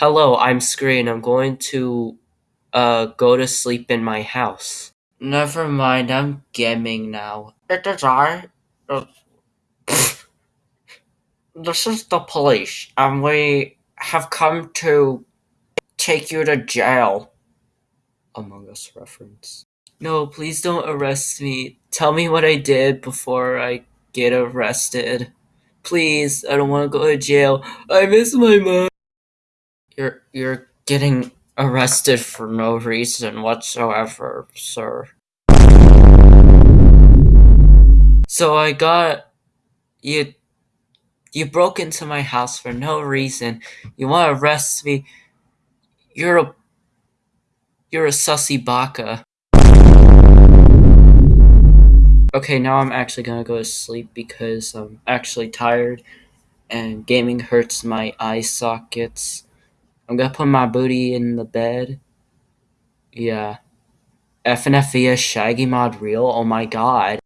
Hello, I'm Screen. I'm going to uh go to sleep in my house. Never mind, I'm gaming now. It is I. Uh, this is the police, and we have come to take you to jail. Among Us reference. No, please don't arrest me. Tell me what I did before I get arrested. Please, I don't want to go to jail. I miss my mom. You're you're getting arrested for no reason whatsoever, sir. So I got you you broke into my house for no reason. You want to arrest me? You're a you're a sussy baka. Okay, now I'm actually gonna go to sleep because I'm actually tired and gaming hurts my eye sockets. I'm gonna put my booty in the bed. Yeah. FNF via Shaggy Mod Real? Oh my god.